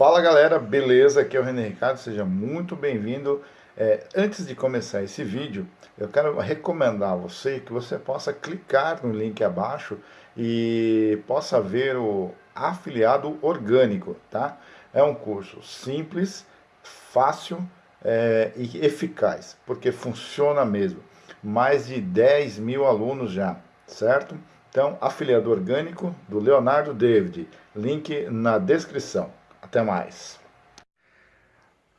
Fala galera, beleza? Aqui é o René Ricardo, seja muito bem-vindo. É, antes de começar esse vídeo, eu quero recomendar a você que você possa clicar no link abaixo e possa ver o afiliado orgânico, tá? É um curso simples, fácil é, e eficaz, porque funciona mesmo. Mais de 10 mil alunos já, certo? Então, afiliado orgânico do Leonardo David, link na descrição. Até mais.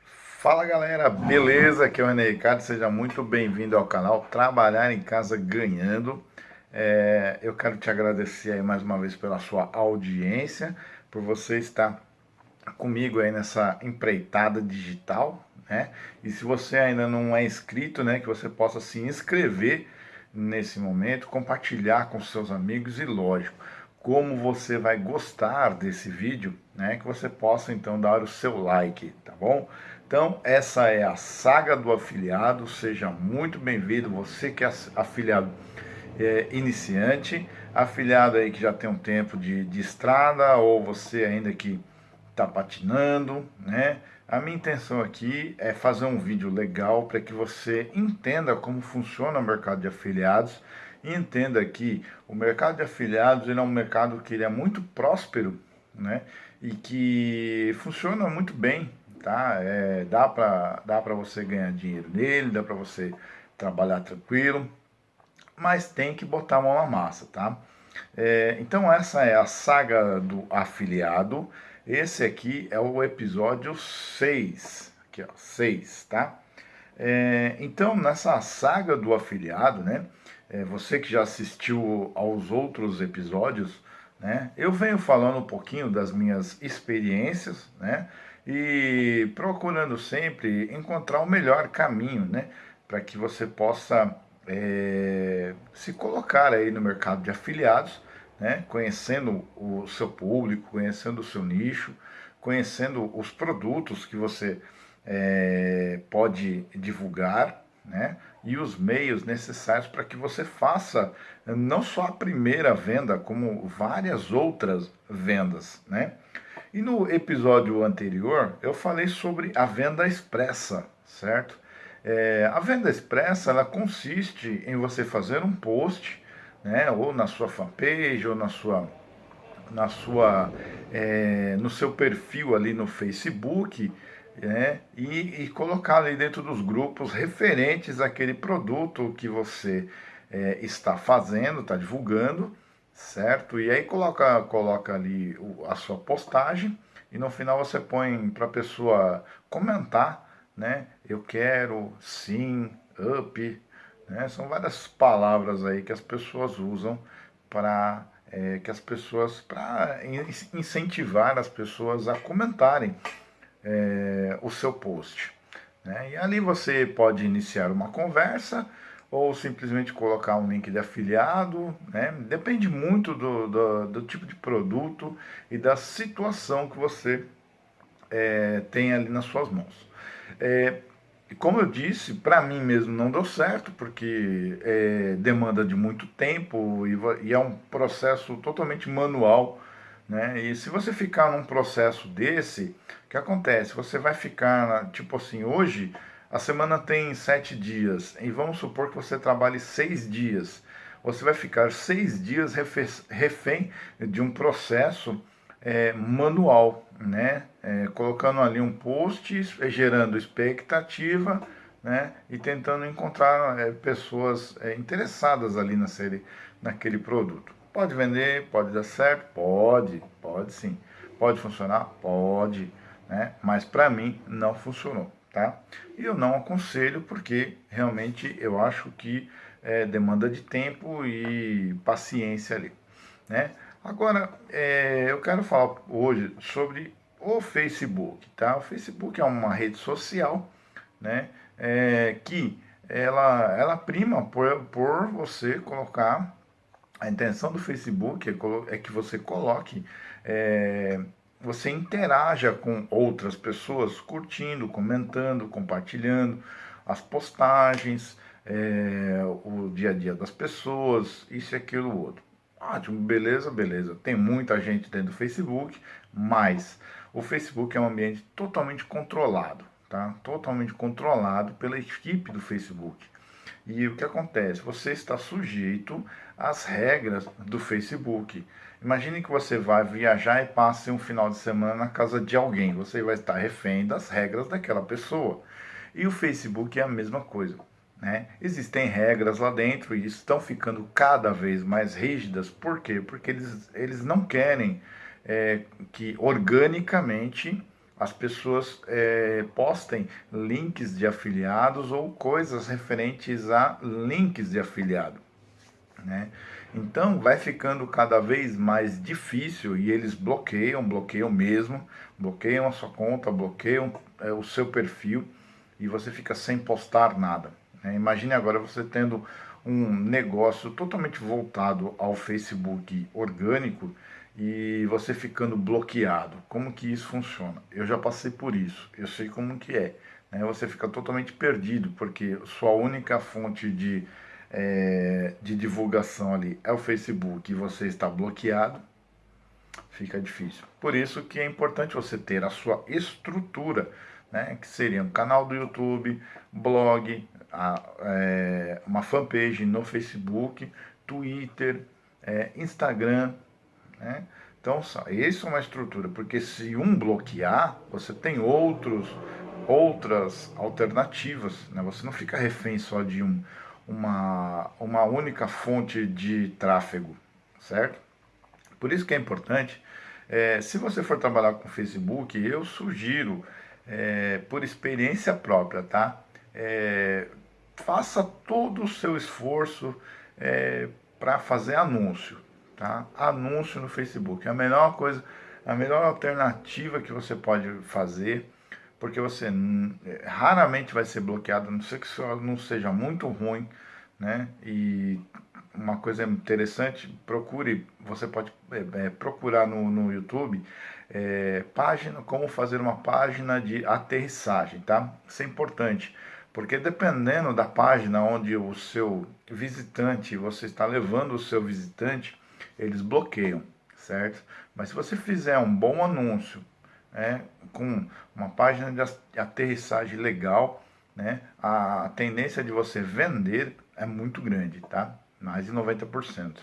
Fala galera, beleza? Aqui é o René Ricardo, seja muito bem-vindo ao canal Trabalhar em Casa Ganhando. É, eu quero te agradecer aí mais uma vez pela sua audiência, por você estar comigo aí nessa empreitada digital, né? E se você ainda não é inscrito, né, que você possa se inscrever nesse momento, compartilhar com seus amigos e lógico, como você vai gostar desse vídeo, né, que você possa então dar o seu like, tá bom? Então essa é a saga do afiliado, seja muito bem-vindo, você que é afiliado é, iniciante, afiliado aí que já tem um tempo de, de estrada, ou você ainda que está patinando, né? A minha intenção aqui é fazer um vídeo legal para que você entenda como funciona o mercado de afiliados e entenda que o mercado de afiliados ele é um mercado que ele é muito próspero, né? E que funciona muito bem, tá? É, dá para dá para você ganhar dinheiro nele, dá para você trabalhar tranquilo, mas tem que botar a mão na massa, tá? É, então essa é a saga do afiliado. Esse aqui é o episódio 6, aqui ó, 6, tá? É, então, nessa saga do afiliado, né, é, você que já assistiu aos outros episódios, né, eu venho falando um pouquinho das minhas experiências, né, e procurando sempre encontrar o melhor caminho, né, para que você possa é, se colocar aí no mercado de afiliados, né? conhecendo o seu público, conhecendo o seu nicho, conhecendo os produtos que você é, pode divulgar, né? e os meios necessários para que você faça não só a primeira venda, como várias outras vendas. Né? E no episódio anterior eu falei sobre a venda expressa, certo? É, a venda expressa ela consiste em você fazer um post né? ou na sua fanpage, ou na sua, na sua, é, no seu perfil ali no Facebook, né? e, e, colocar ali dentro dos grupos referentes àquele produto que você é, está fazendo, está divulgando, certo? E aí coloca, coloca ali a sua postagem e no final você põe para a pessoa comentar, né? Eu quero, sim, up, né? São várias palavras aí que as pessoas usam para é, que as pessoas para incentivar as pessoas a comentarem é, o seu post. Né? E ali você pode iniciar uma conversa ou simplesmente colocar um link de afiliado, né? depende muito do, do, do, tipo de produto e da situação que você é, tem ali nas suas mãos. É, como eu disse, para mim mesmo não deu certo, porque é, demanda de muito tempo e, e, é um processo totalmente manual. Né? E se você ficar num processo desse, o que acontece? Você vai ficar, tipo assim, hoje a semana tem sete dias, e vamos supor que você trabalhe seis dias. Você vai ficar seis dias refém de um processo é, manual, né? É, colocando ali um post, gerando expectativa, né? E tentando encontrar é, pessoas é, interessadas ali na série, naquele produto. Pode vender, pode dar certo, pode, pode sim. Pode funcionar, pode, né? Mas para mim não funcionou, tá? E eu não aconselho porque realmente eu acho que é, demanda de tempo e paciência ali, né? Agora, é, eu quero falar hoje sobre o Facebook, tá? O Facebook é uma rede social, né? É, que ela, ela prima por, por você colocar, a intenção do Facebook é, é que você coloque, é, você interaja com outras pessoas, curtindo, comentando, compartilhando as postagens, é, o dia a dia das pessoas, isso e aquilo outro. Ótimo, beleza, beleza. Tem muita gente dentro do Facebook, mas o Facebook é um ambiente totalmente controlado, tá? Totalmente controlado pela equipe do Facebook. E o que acontece? Você está sujeito às regras do Facebook. Imagine que você vai viajar e passe um final de semana na casa de alguém. Você vai estar refém das regras daquela pessoa. E o Facebook é a mesma coisa. Né? Existem regras lá dentro e estão ficando cada vez mais rígidas. Por quê? Porque eles, eles não querem é, que organicamente as pessoas é, postem links de afiliados ou coisas referentes a links de afiliado. Né? Então vai ficando cada vez mais difícil e eles bloqueiam, bloqueiam mesmo, bloqueiam a sua conta, bloqueiam é, o seu perfil e você fica sem postar nada. Né? Imagine agora você tendo um negócio totalmente voltado ao Facebook orgânico e você ficando bloqueado. Como que isso funciona? Eu já passei por isso, eu sei como que é. Né? Você fica totalmente perdido, porque sua única fonte de, é, de divulgação ali é o Facebook e você está bloqueado, fica difícil. Por isso que é importante você ter a sua estrutura, né? que seria um canal do YouTube, blog, a, é, uma fanpage no Facebook, Twitter, é, Instagram, né? Então, isso é uma estrutura, porque se um bloquear, você tem outros, outras alternativas, né? você não fica refém só de um, uma, uma única fonte de tráfego, certo? Por isso que é importante, é, se você for trabalhar com Facebook, eu sugiro, é, por experiência própria, tá? É, faça todo o seu esforço é, para fazer anúncio, tá? Anúncio no Facebook. É a melhor coisa, a melhor alternativa que você pode fazer, porque você é, raramente vai ser bloqueado, a não ser que isso não seja muito ruim, né? E uma coisa interessante, procure, você pode é, é, procurar no, no YouTube é, página, como fazer uma página de aterrissagem, tá? Isso é importante, porque dependendo da página onde o seu visitante, você está levando o seu visitante, eles bloqueiam, certo? Mas se você fizer um bom anúncio, né, com uma página de aterrissagem legal, né, a tendência de você vender é muito grande, tá? Mais de 90%.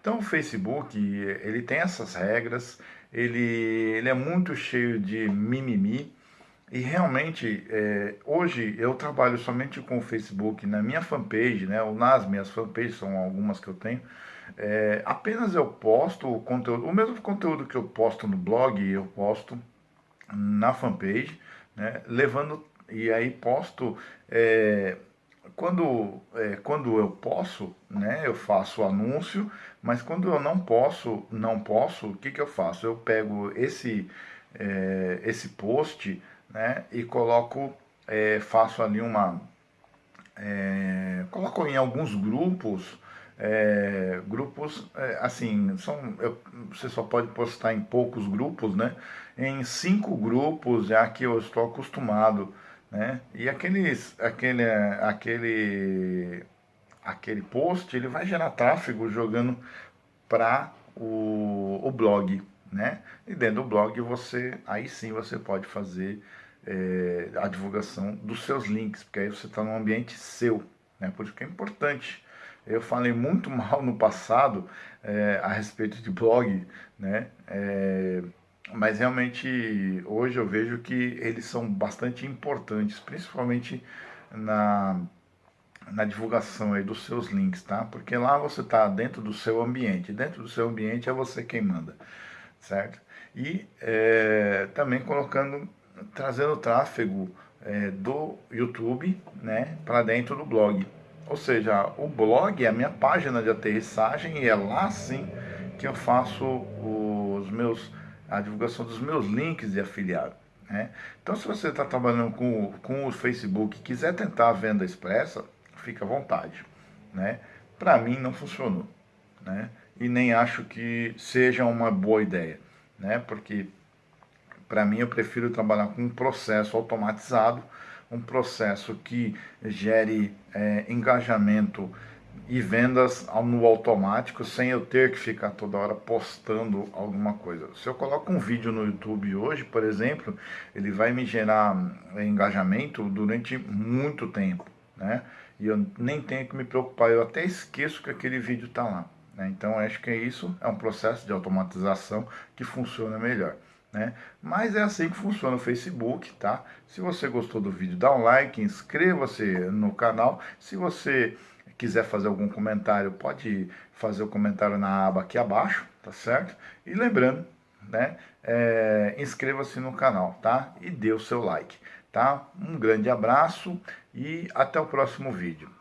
Então o Facebook, ele tem essas regras, ele, ele é muito cheio de mimimi, e realmente, é, hoje eu trabalho somente com o Facebook na minha fanpage, né, ou nas minhas fanpages, são algumas que eu tenho, é, apenas eu posto o conteúdo, o mesmo conteúdo que eu posto no blog, eu posto na fanpage, né, levando, e aí posto, é, quando, é, quando eu posso, né, eu faço o anúncio, mas quando eu não posso, não posso, o que, que eu faço? Eu pego esse, é, esse post né, e coloco, é, faço ali uma, é, coloco em alguns grupos, é, grupos, é, assim, são, eu, você só pode postar em poucos grupos, né? Em cinco grupos é que eu estou acostumado, né? E aqueles, aquele, aquele, aquele post, ele vai gerar tráfego jogando para o, o blog, né? E dentro do blog você, aí sim você pode fazer é, a divulgação dos seus links, porque aí você está num ambiente seu, né? Por isso que é importante eu falei muito mal no passado é, a respeito de blog, né? É, mas realmente hoje eu vejo que eles são bastante importantes, principalmente na, na divulgação aí dos seus links, tá? Porque lá você está dentro do seu ambiente, dentro do seu ambiente é você quem manda, certo? E é, também colocando, trazendo tráfego é, do YouTube, né, para dentro do blog. Ou seja, o blog é a minha página de aterrissagem e é lá sim que eu faço os meus, a divulgação dos meus links de afiliado. Né? Então, se você está trabalhando com, com o Facebook e quiser tentar a venda expressa, fica à vontade. Né? Para mim, não funcionou. Né? E nem acho que seja uma boa ideia. Né? Porque, para mim, eu prefiro trabalhar com um processo automatizado um processo que gere é, engajamento e vendas no automático sem eu ter que ficar toda hora postando alguma coisa. Se eu coloco um vídeo no YouTube hoje, por exemplo, ele vai me gerar engajamento durante muito tempo, né? E eu nem tenho que me preocupar, eu até esqueço que aquele vídeo está lá. Né? Então acho que é isso, é um processo de automatização que funciona melhor. Né? Mas é assim que funciona o Facebook, tá? Se você gostou do vídeo, dá um like, inscreva-se no canal. Se você quiser fazer algum comentário, pode fazer o comentário na aba aqui abaixo, tá certo? E lembrando, né, é, inscreva-se no canal, tá? E dê o seu like, tá? Um grande abraço e até o próximo vídeo.